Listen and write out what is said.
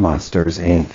Monsters Inc.